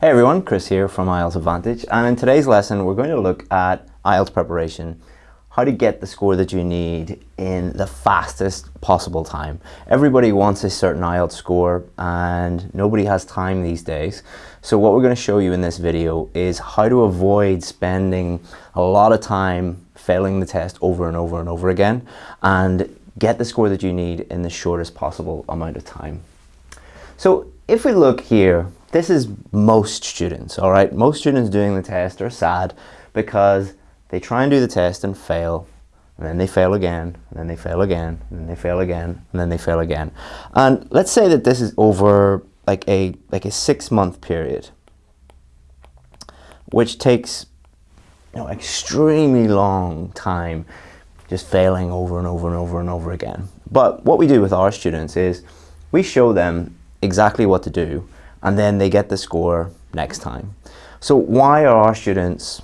Hey everyone, Chris here from IELTS Advantage and in today's lesson we're going to look at IELTS preparation, how to get the score that you need in the fastest possible time. Everybody wants a certain IELTS score and nobody has time these days. So what we're going to show you in this video is how to avoid spending a lot of time failing the test over and over and over again and get the score that you need in the shortest possible amount of time. So if we look here this is most students, all right? Most students doing the test are sad because they try and do the test and fail, and then they fail again, and then they fail again, and then they fail again, and then they fail again. And let's say that this is over like a like a six month period, which takes you know extremely long time just failing over and over and over and over again. But what we do with our students is we show them exactly what to do and then they get the score next time. So why are our students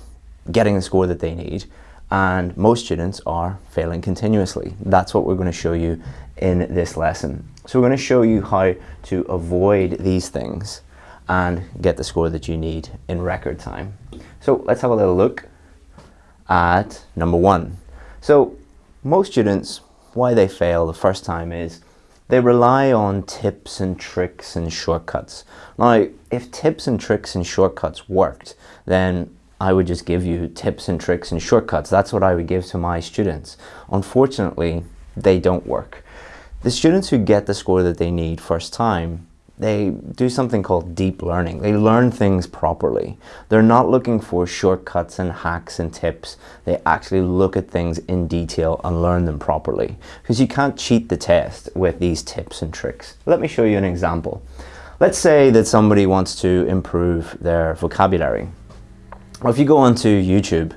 getting the score that they need and most students are failing continuously? That's what we're going to show you in this lesson. So we're going to show you how to avoid these things and get the score that you need in record time. So let's have a little look at number one. So most students, why they fail the first time is they rely on tips and tricks and shortcuts. Now, if tips and tricks and shortcuts worked, then I would just give you tips and tricks and shortcuts. That's what I would give to my students. Unfortunately, they don't work. The students who get the score that they need first time they do something called deep learning. They learn things properly. They're not looking for shortcuts and hacks and tips. They actually look at things in detail and learn them properly. Because you can't cheat the test with these tips and tricks. Let me show you an example. Let's say that somebody wants to improve their vocabulary. Well, if you go onto YouTube,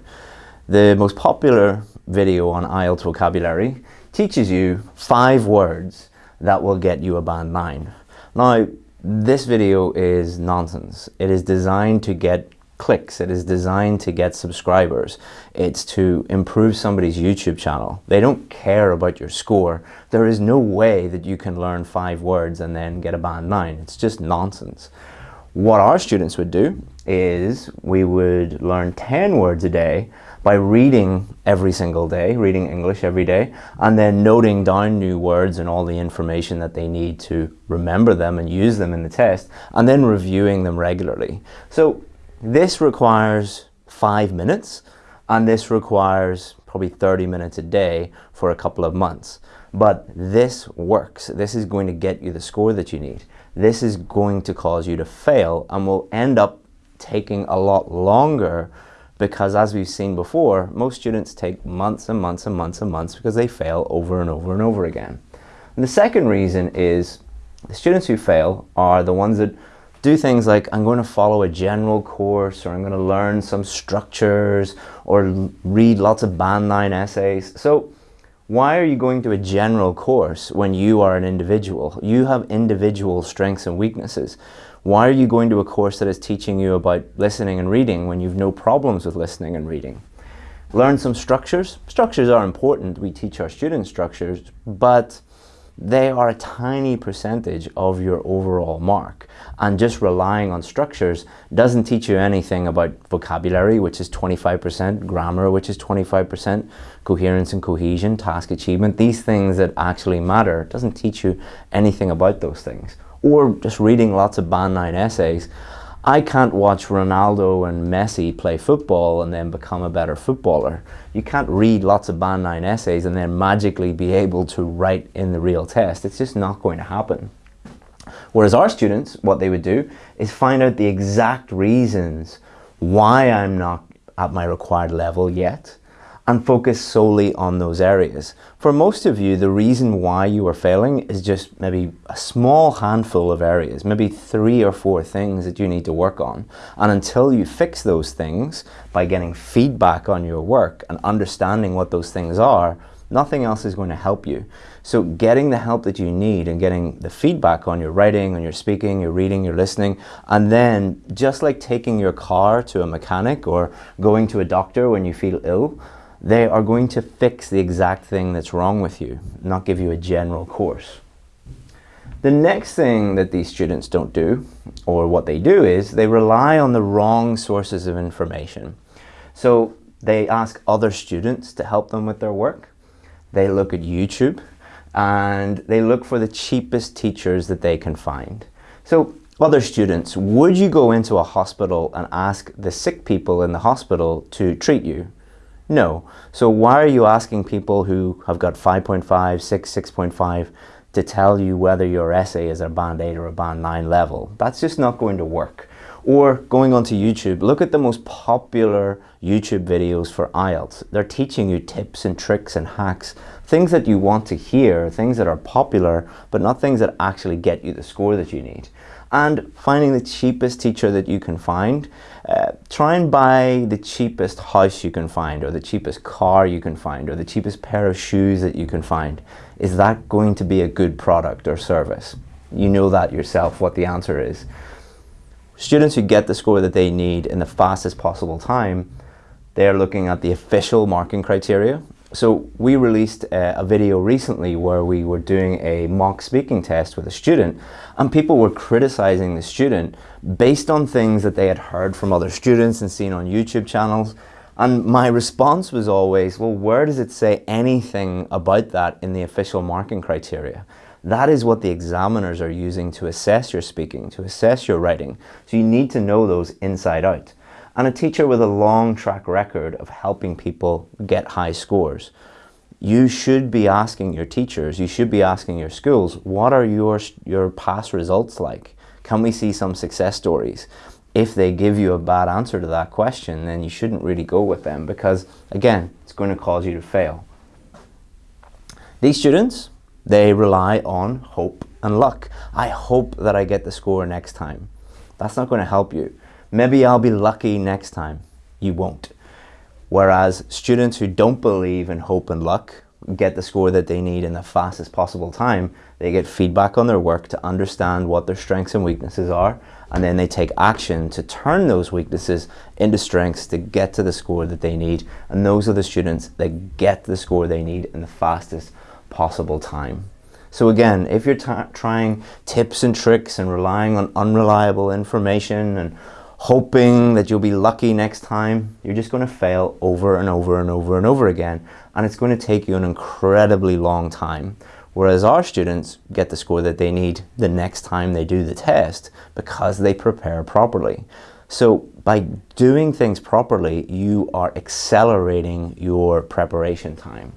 the most popular video on IELTS vocabulary teaches you five words that will get you a band 9. Now, this video is nonsense. It is designed to get clicks. It is designed to get subscribers. It's to improve somebody's YouTube channel. They don't care about your score. There is no way that you can learn five words and then get a band nine. It's just nonsense. What our students would do is we would learn 10 words a day by reading every single day, reading English every day, and then noting down new words and all the information that they need to remember them and use them in the test, and then reviewing them regularly. So this requires five minutes, and this requires probably 30 minutes a day for a couple of months. But this works. This is going to get you the score that you need. This is going to cause you to fail and will end up taking a lot longer because as we've seen before, most students take months and months and months and months because they fail over and over and over again. And the second reason is the students who fail are the ones that do things like I'm going to follow a general course or I'm going to learn some structures or read lots of band 9 essays. So why are you going to a general course when you are an individual? You have individual strengths and weaknesses. Why are you going to a course that is teaching you about listening and reading when you've no problems with listening and reading? Learn some structures. Structures are important. We teach our students structures, but they are a tiny percentage of your overall mark. And just relying on structures doesn't teach you anything about vocabulary, which is 25%, grammar, which is 25%, coherence and cohesion, task achievement, these things that actually matter, doesn't teach you anything about those things or just reading lots of band 9 essays, I can't watch Ronaldo and Messi play football and then become a better footballer. You can't read lots of band 9 essays and then magically be able to write in the real test. It's just not going to happen. Whereas our students, what they would do is find out the exact reasons why I'm not at my required level yet and focus solely on those areas. For most of you, the reason why you are failing is just maybe a small handful of areas, maybe three or four things that you need to work on. And until you fix those things by getting feedback on your work and understanding what those things are, nothing else is going to help you. So getting the help that you need and getting the feedback on your writing, on your speaking, your reading, your listening, and then just like taking your car to a mechanic or going to a doctor when you feel ill, they are going to fix the exact thing that's wrong with you, not give you a general course. The next thing that these students don't do, or what they do is, they rely on the wrong sources of information. So they ask other students to help them with their work. They look at YouTube and they look for the cheapest teachers that they can find. So other students, would you go into a hospital and ask the sick people in the hospital to treat you? No. So why are you asking people who have got 5.5, 6, 6.5 to tell you whether your essay is a band 8 or a band 9 level? That's just not going to work. Or going onto YouTube, look at the most popular YouTube videos for IELTS. They're teaching you tips and tricks and hacks, things that you want to hear, things that are popular, but not things that actually get you the score that you need. And finding the cheapest teacher that you can find, uh, try and buy the cheapest house you can find, or the cheapest car you can find, or the cheapest pair of shoes that you can find. Is that going to be a good product or service? You know that yourself, what the answer is. Students who get the score that they need in the fastest possible time, they're looking at the official marking criteria. So we released a, video recently where we were doing a mock speaking test with a student and people were criticizing the student based on things that they had heard from other students and seen on YouTube channels. And my response was always, well, where does it say anything about that in the official marking criteria? That is what the examiners are using to assess your speaking, to assess your writing. So you need to know those inside out. And a teacher with a long track record of helping people get high scores. You should be asking your teachers, you should be asking your schools, what are your, your past results like? Can we see some success stories? If they give you a bad answer to that question, then you shouldn't really go with them because, again, it's going to cause you to fail. These students, they rely on hope and luck. I hope that I get the score next time. That's not going to help you. Maybe I'll be lucky next time. You won't. Whereas students who don't believe in hope and luck get the score that they need in the fastest possible time, they get feedback on their work to understand what their strengths and weaknesses are, and then they take action to turn those weaknesses into strengths to get to the score that they need. And those are the students that get the score they need in the fastest possible time. So again, if you're trying tips and tricks and relying on unreliable information and hoping that you'll be lucky next time, you're just going to fail over and over and over and over again. And it's going to take you an incredibly long time. Whereas our students get the score that they need the next time they do the test because they prepare properly. So by doing things properly, you are accelerating your preparation time.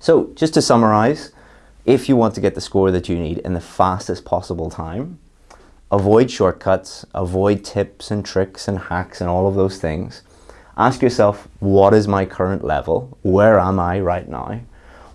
So just to summarize, if you want to get the score that you need in the fastest possible time, avoid shortcuts, avoid tips and tricks and hacks and all of those things. Ask yourself, what is my current level? Where am I right now?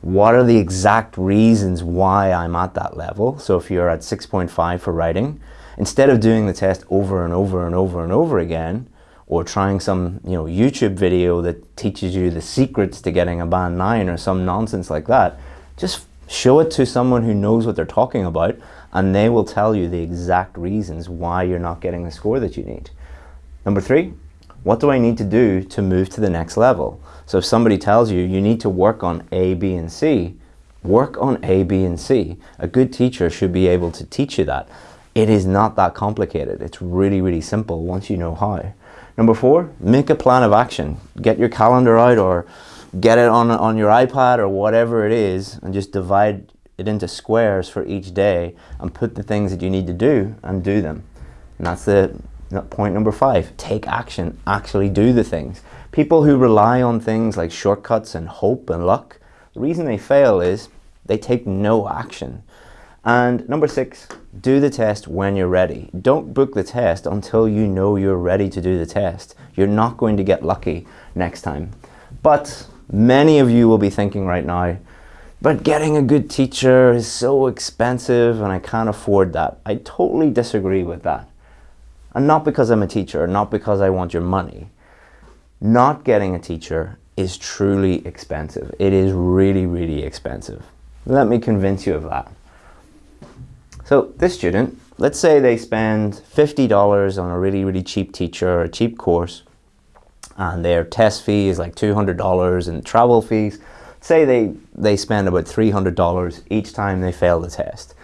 What are the exact reasons why I'm at that level? So if you're at 6.5 for writing, instead of doing the test over and over and over and over again, or trying some you know YouTube video that teaches you the secrets to getting a band 9 or some nonsense like that, just show it to someone who knows what they're talking about and they will tell you the exact reasons why you're not getting the score that you need. Number three, what do I need to do to move to the next level? So if somebody tells you you need to work on A, B, and C, work on A, B, and C. A good teacher should be able to teach you that. It is not that complicated. It's really, really simple once you know how. Number four, make a plan of action. Get your calendar out or get it on, on your iPad or whatever it is and just divide it into squares for each day and put the things that you need to do and do them. And that's the point number five. Take action. Actually do the things. People who rely on things like shortcuts and hope and luck, the reason they fail is they take no action. And number six, do the test when you're ready. Don't book the test until you know you're ready to do the test. You're not going to get lucky next time. But many of you will be thinking right now, but getting a good teacher is so expensive and I can't afford that. I totally disagree with that. And not because I'm a teacher, not because I want your money. Not getting a teacher is truly expensive. It is really, really expensive. Let me convince you of that. So this student, let's say they spend $50 on a really, really cheap teacher, or a cheap course, and their test fee is like $200 and travel fees, say they, they spend about $300 each time they fail the test.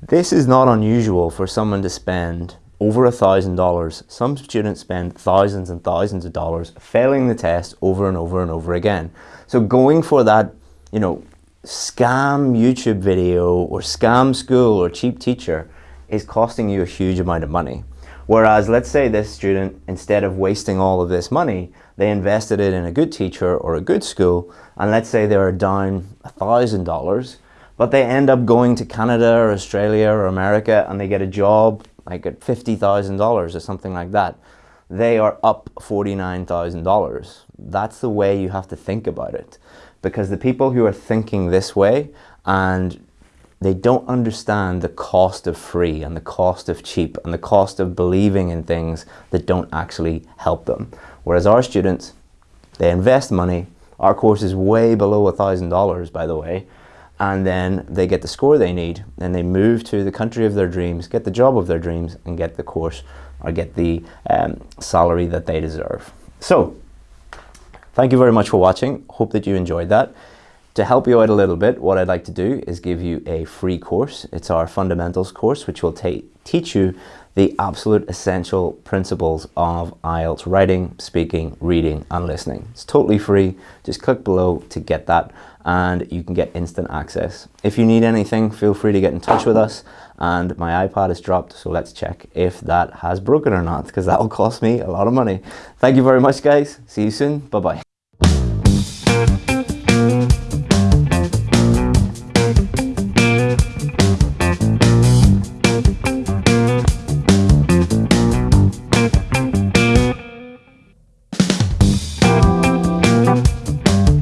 This is not unusual for someone to spend over a thousand dollars. Some students spend thousands and thousands of dollars failing the test over and over and over again. So going for that, you know, scam YouTube video or scam school or cheap teacher is costing you a huge amount of money. Whereas let's say this student, instead of wasting all of this money, they invested it in a good teacher or a good school, and let's say they're down a thousand dollars, but they end up going to Canada or Australia or America and they get a job like at $50,000 or something like that. They are up $49,000. That's the way you have to think about it. Because the people who are thinking this way and they don't understand the cost of free and the cost of cheap and the cost of believing in things that don't actually help them. Whereas our students, they invest money. Our course is way below a $1,000, by the way. And then they get the score they need and they move to the country of their dreams, get the job of their dreams and get the course or get the um, salary that they deserve. So, thank you very much for watching. Hope that you enjoyed that. To help you out a little bit, what I'd like to do is give you a free course. It's our fundamentals course, which will teach you the absolute essential principles of IELTS writing, speaking, reading, and listening. It's totally free. Just click below to get that and you can get instant access. If you need anything, feel free to get in touch with us and my iPad is dropped, so let's check if that has broken or not because that will cost me a lot of money. Thank you very much guys. See you soon. Bye-bye.